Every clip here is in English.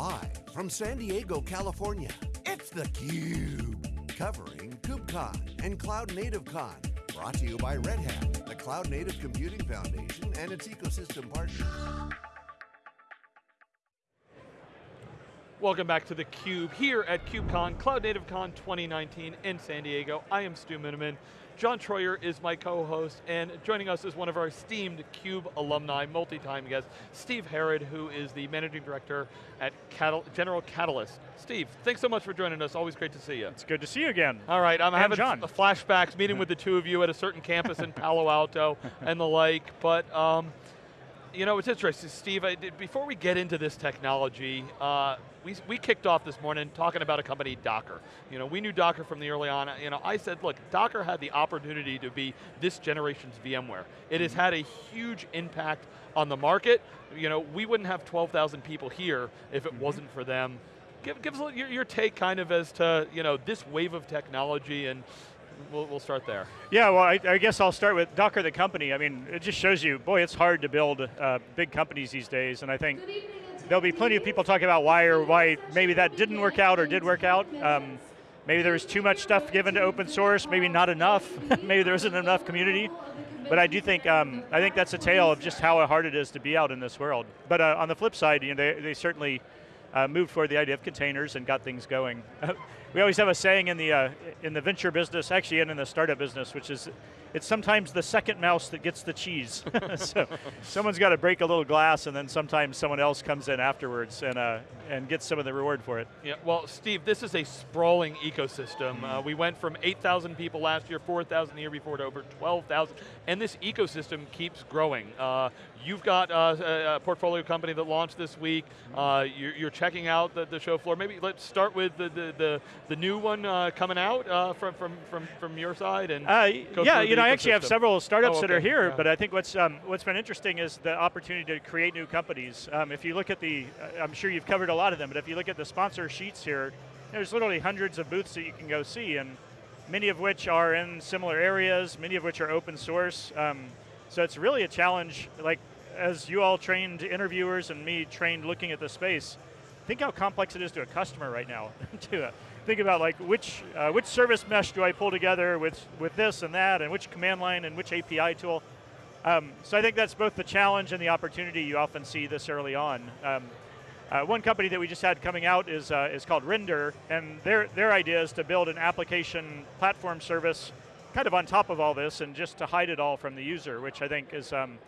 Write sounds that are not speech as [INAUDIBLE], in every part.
Live from San Diego, California, it's theCUBE. Covering KubeCon and Cloud Native Con. Brought to you by Red Hat, the Cloud Native Computing Foundation and its ecosystem partners. Welcome back to theCUBE here at KubeCon, Cloud Native Con 2019 in San Diego. I am Stu Miniman. John Troyer is my co-host, and joining us is one of our esteemed CUBE alumni, multi-time guest, Steve Herrod, who is the Managing Director at Catal General Catalyst. Steve, thanks so much for joining us, always great to see you. It's good to see you again. All right, I'm and having John. flashbacks, meeting with the two of you at a certain campus in [LAUGHS] Palo Alto and the like, but um, you know, it's interesting, Steve, I, before we get into this technology, uh, we, we kicked off this morning talking about a company, Docker. You know, we knew Docker from the early on. You know, I said, look, Docker had the opportunity to be this generation's VMware. It has had a huge impact on the market. You know, we wouldn't have 12,000 people here if it wasn't for them. Give, give us your, your take kind of as to, you know, this wave of technology and We'll, we'll, start there. Yeah, well, I, I, guess I'll start with Docker, the company. I mean, it just shows you, boy, it's hard to build uh, big companies these days, and I think there'll be plenty of people talking about why or why maybe that didn't work out or did work out. Um, maybe there was too much stuff given to open source, maybe not enough, [LAUGHS] maybe there isn't enough community. But I do think, um, I think that's a tale of just how hard it is to be out in this world. But uh, on the flip side, you know, they, they certainly uh, moved forward the idea of containers and got things going. [LAUGHS] we always have a saying in the, uh, in the venture business, actually and in the startup business, which is, it's sometimes the second mouse that gets the cheese. [LAUGHS] so someone's got to break a little glass and then sometimes someone else comes in afterwards and, uh, and get some of the reward for it. Yeah, well Steve, this is a sprawling ecosystem. Uh, we went from 8,000 people last year, 4,000 the year before to over 12,000, and this ecosystem keeps growing. Uh, you've got uh, a, a, portfolio company that launched this week. Uh, you're, you're, checking out the, the, show floor. Maybe let's start with the, the, the, the new one uh, coming out from, from, from, from your side. and Yeah, you know, I actually have several startups oh, okay. that are here, yeah. but I think what's, um, what's been interesting is the opportunity to create new companies. Um, if you look at the, I'm sure you've covered a lot of them, but if you look at the sponsor sheets here, there's literally hundreds of booths that you can go see, and many of which are in similar areas, many of which are open source. Um, so it's really a challenge, like as you all trained interviewers and me trained looking at the space, think how complex it is to a customer right now. [LAUGHS] to uh, think about like which, uh, which service mesh do I pull together with, with this and that, and which command line and which API tool. Um, so I think that's both the challenge and the opportunity you often see this early on. Um, uh, one company that we just had coming out is, uh, is called Render, and their, their idea is to build an application platform service kind of on top of all this and just to hide it all from the user, which I think is, um,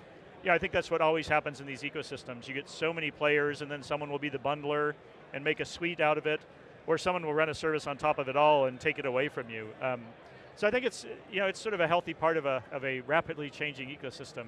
yeah, I think that's what always happens in these ecosystems. You get so many players and then someone will be the bundler and make a suite out of it, or someone will run a service on top of it all and take it away from you. Um, so I think it's, you know, it's sort of a healthy part of a, of a rapidly changing ecosystem.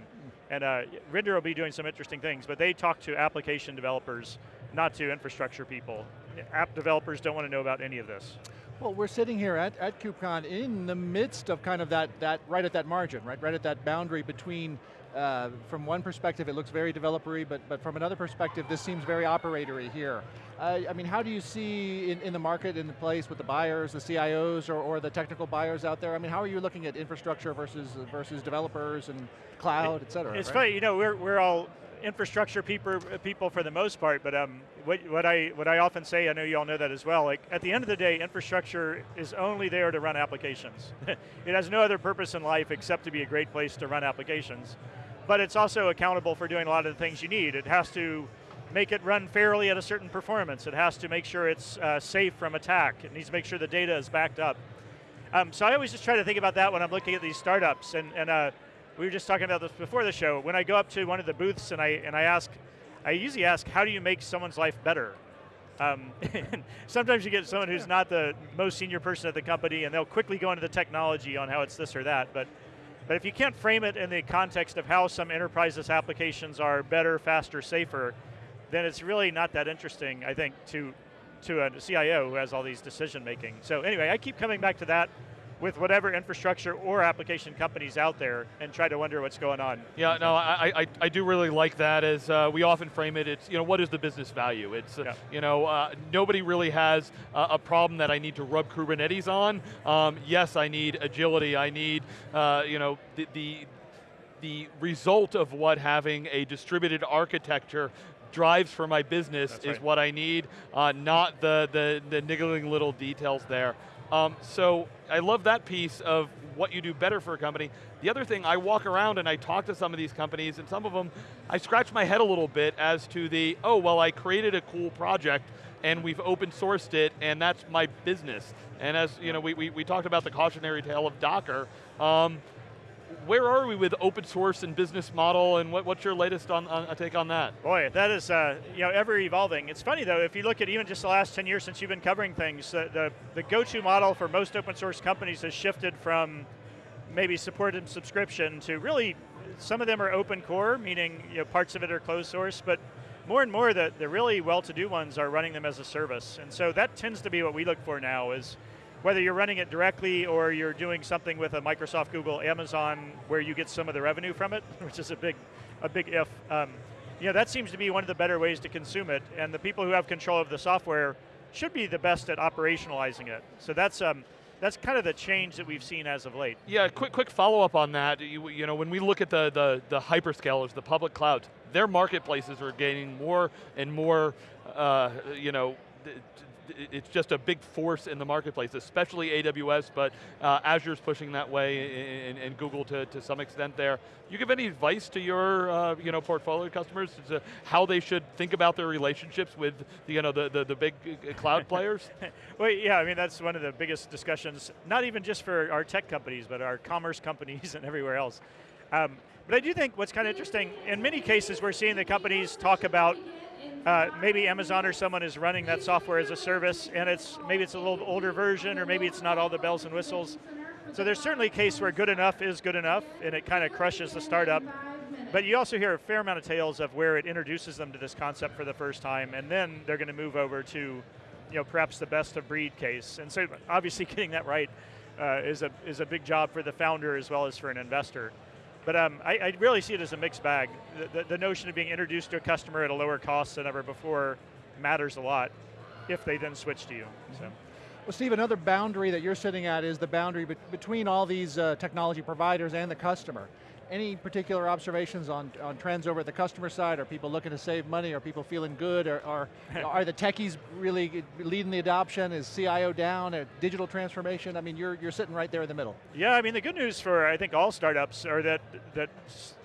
And uh, Render will be doing some interesting things, but they talk to application developers, not to infrastructure people. App developers don't want to know about any of this. Well, we're sitting here at, at KubeCon in the midst of kind of that, that, right at that margin, right? Right at that boundary between uh, from one perspective, it looks very developery, but, but from another perspective, this seems very operatory here. Uh, I mean, how do you see in, in the market, in the place with the buyers, the CIOs, or, or the technical buyers out there? I mean, how are you looking at infrastructure versus versus developers and cloud, it, et cetera? It's right? funny, you know, we're, we're all infrastructure people, for the most part, but um, what, what, I, what I often say, I know you all know that as well, like at the end of the day, infrastructure is only there to run applications. [LAUGHS] it has no other purpose in life except to be a great place to run applications but it's also accountable for doing a lot of the things you need. It has to make it run fairly at a certain performance. It has to make sure it's uh, safe from attack. It needs to make sure the data is backed up. Um, so I always just try to think about that when I'm looking at these startups. And, and uh, we were just talking about this before the show. When I go up to one of the booths and I, and I ask, I usually ask, how do you make someone's life better? Um, [LAUGHS] sometimes you get someone who's not the most senior person at the company and they'll quickly go into the technology on how it's this or that. But but if you can't frame it in the context of how some enterprises applications are better, faster, safer, then it's really not that interesting, I think, to, to a CIO who has all these decision making. So anyway, I keep coming back to that with whatever infrastructure or application companies out there and try to wonder what's going on. Yeah, no, I, I, I do really like that as uh, we often frame it, it's, you know, what is the business value? It's, uh, yeah. you know, uh, nobody really has a problem that I need to rub Kubernetes on. Um, yes, I need agility, I need, uh, you know, the, the, the result of what having a distributed architecture drives for my business That's is right. what I need, uh, not the, the, the niggling little details there. Um, so I love that piece of what you do better for a company. The other thing, I walk around and I talk to some of these companies, and some of them, I scratch my head a little bit as to the, oh, well, I created a cool project, and we've open sourced it, and that's my business. And as you know, we, we, we talked about the cautionary tale of Docker. Um, where are we with open source and business model, and what, what's your latest on, on take on that? Boy, that is uh, you know ever evolving. It's funny though, if you look at even just the last 10 years since you've been covering things, the, the, the go-to model for most open source companies has shifted from maybe support and subscription to really, some of them are open core, meaning you know, parts of it are closed source, but more and more the, the really well-to-do ones are running them as a service. And so that tends to be what we look for now is whether you're running it directly or you're doing something with a Microsoft, Google, Amazon, where you get some of the revenue from it, [LAUGHS] which is a big, a big if. Um, you know, that seems to be one of the better ways to consume it, and the people who have control of the software should be the best at operationalizing it. So that's um, that's kind of the change that we've seen as of late. Yeah, quick quick follow up on that. You, you know, when we look at the, the, the hyperscalers, the public clouds, their marketplaces are gaining more and more, uh, you know, it's just a big force in the marketplace, especially AWS, but uh, Azure's pushing that way, and, and, Google to, to some extent there. You give any advice to your uh, you know portfolio customers as to how they should think about their relationships with you know the the, the big uh, cloud [LAUGHS] players? well, yeah, I mean that's one of the biggest discussions, not even just for our tech companies, but our commerce companies [LAUGHS] and everywhere else. Um, but I do think what's kind of interesting, in many cases we're seeing the companies talk about uh, maybe Amazon or someone is running that software as a service and it's maybe it's a little older version or maybe it's not all the bells and whistles. So there's certainly a case where good enough is good enough and it kind of crushes the startup. But you also hear a fair amount of tales of where it introduces them to this concept for the first time and then they're going to move over to you know, perhaps the best of breed case. And so obviously [LAUGHS] getting that right uh, is, a, is a big job for the founder as well as for an investor. But um, I, I, really see it as a mixed bag. The, the, the, notion of being introduced to a customer at a lower cost than ever before matters a lot if they then switch to you. So. Well, Steve, another boundary that you're sitting at is the boundary be between all these uh, technology providers and the customer. Any particular observations on, on trends over at the customer side? Are people looking to save money? Are people feeling good? Or, or [LAUGHS] are the techies really leading the adoption? Is CIO down? A digital transformation? I mean, you're, you're sitting right there in the middle. Yeah, I mean, the good news for, I think, all startups are that, that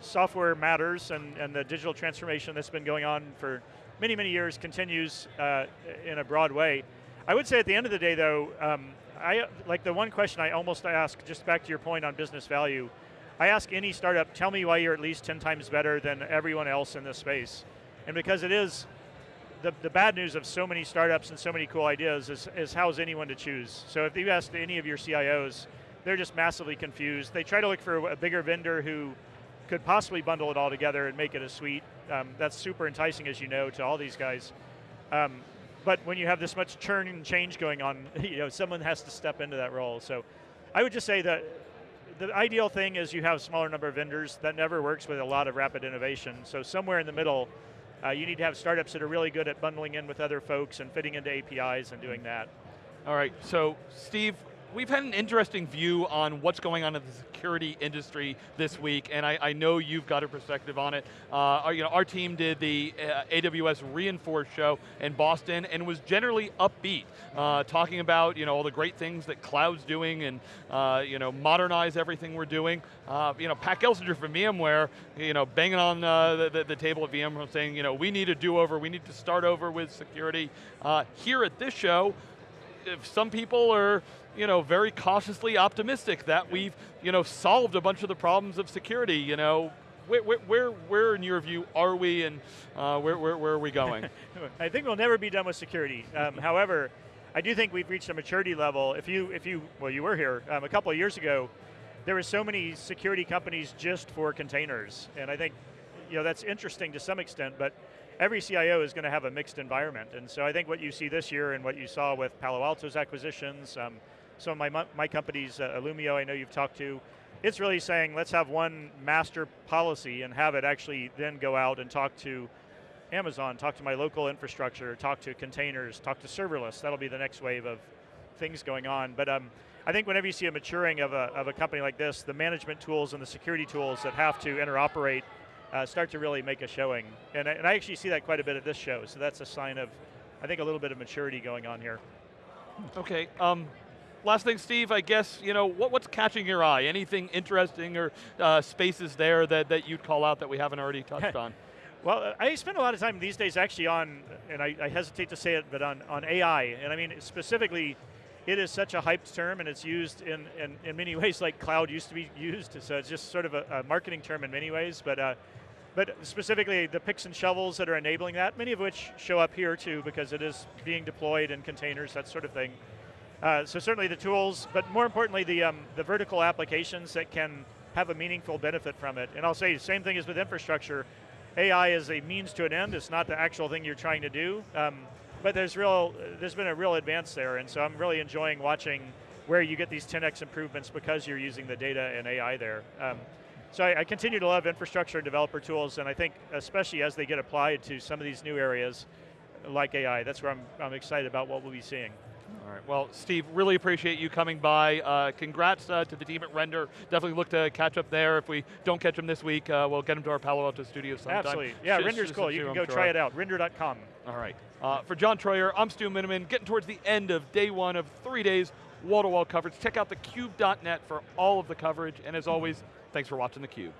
software matters and, and the digital transformation that's been going on for many, many years continues uh, in a broad way. I would say at the end of the day, though, um, I like the one question I almost ask, just back to your point on business value, I ask any startup, tell me why you're at least 10 times better than everyone else in this space. And because it is, the, the bad news of so many startups and so many cool ideas is, is how's anyone to choose. So if you ask any of your CIOs, they're just massively confused. They try to look for a bigger vendor who could possibly bundle it all together and make it a suite. Um, that's super enticing, as you know, to all these guys. Um, but when you have this much churn and change going on, [LAUGHS] you know, someone has to step into that role. So I would just say that the ideal thing is you have a smaller number of vendors. That never works with a lot of rapid innovation. So somewhere in the middle, uh, you need to have startups that are really good at bundling in with other folks and fitting into APIs and doing that. All right, so Steve, we've had an interesting view on what's going on in the security industry this week, and I, I know you've got a perspective on it. Uh, our, you know, our team did the uh, AWS re:Inforce show in Boston and was generally upbeat, uh, talking about you know all the great things that cloud's doing and uh, you know modernize everything we're doing. Uh, you know, Pat Gelsinger from VMware, you know, banging on uh, the, the, the, table at VMware saying, you know, we need a do-over, we need to start over with security. here at this show, if some people are you know, very cautiously optimistic that we've, you know, solved a bunch of the problems of security, you know, where, where, where in your view are we and uh, where, where, where, are we going? [LAUGHS] I think we'll never be done with security. Um, [LAUGHS] however, I do think we've reached a maturity level. If you, if you well, you were here um, a couple of years ago, there were so many security companies just for containers. And I think, you know, that's interesting to some extent, but every CIO is going to have a mixed environment. And so I think what you see this year and what you saw with Palo Alto's acquisitions, um, some of my, my companies, uh, Illumio, I know you've talked to, it's really saying let's have one master policy and have it actually then go out and talk to Amazon, talk to my local infrastructure, talk to containers, talk to serverless. That'll be the next wave of things going on. But um, I think whenever you see a maturing of a, of a company like this, the management tools and the security tools that have to interoperate uh, start to really make a showing. And I, and I actually see that quite a bit at this show, so that's a sign of, I think, a little bit of maturity going on here. Okay. Um, last thing, Steve, I guess, you know, what, what's catching your eye? Anything interesting or uh, spaces there that, that you'd call out that we haven't already touched [LAUGHS] on? Well, I spend a lot of time these days actually on, and I, I, hesitate to say it, but on, on AI. And I mean, specifically, it is such a hyped term and it's used in, in, in many [LAUGHS] ways like cloud used to be used. So it's just sort of a, a marketing term in many ways. But, uh, but specifically the picks and shovels that are enabling that, many of which show up here too because it is being deployed in containers, that sort of thing. Uh, so certainly the tools, but more importantly the, um, the vertical applications that can have a meaningful benefit from it. And I'll say the same thing as with infrastructure. AI is a means to an end, it's not the actual thing you're trying to do. Um, but there's real, there's been a real advance there, and so I'm really enjoying watching where you get these 10x improvements because you're using the data and AI there. Um, so I, I, continue to love infrastructure and developer tools, and I think especially as they get applied to some of these new areas like AI, that's where I'm, I'm excited about what we'll be seeing. All right, well, Steve, really appreciate you coming by. Uh, congrats uh, to the team at Render. Definitely look to catch up there. If we don't catch them this week, uh, we'll get them to our Palo Alto studio sometime. Absolutely, yeah, Render's cool. You can go try it out, render.com. All right, uh, for John Troyer, I'm Stu Miniman, getting towards the end of day one of three days wall-to-wall -wall coverage. Check out thecube.net for all of the coverage, and as always, thanks for watching theCUBE.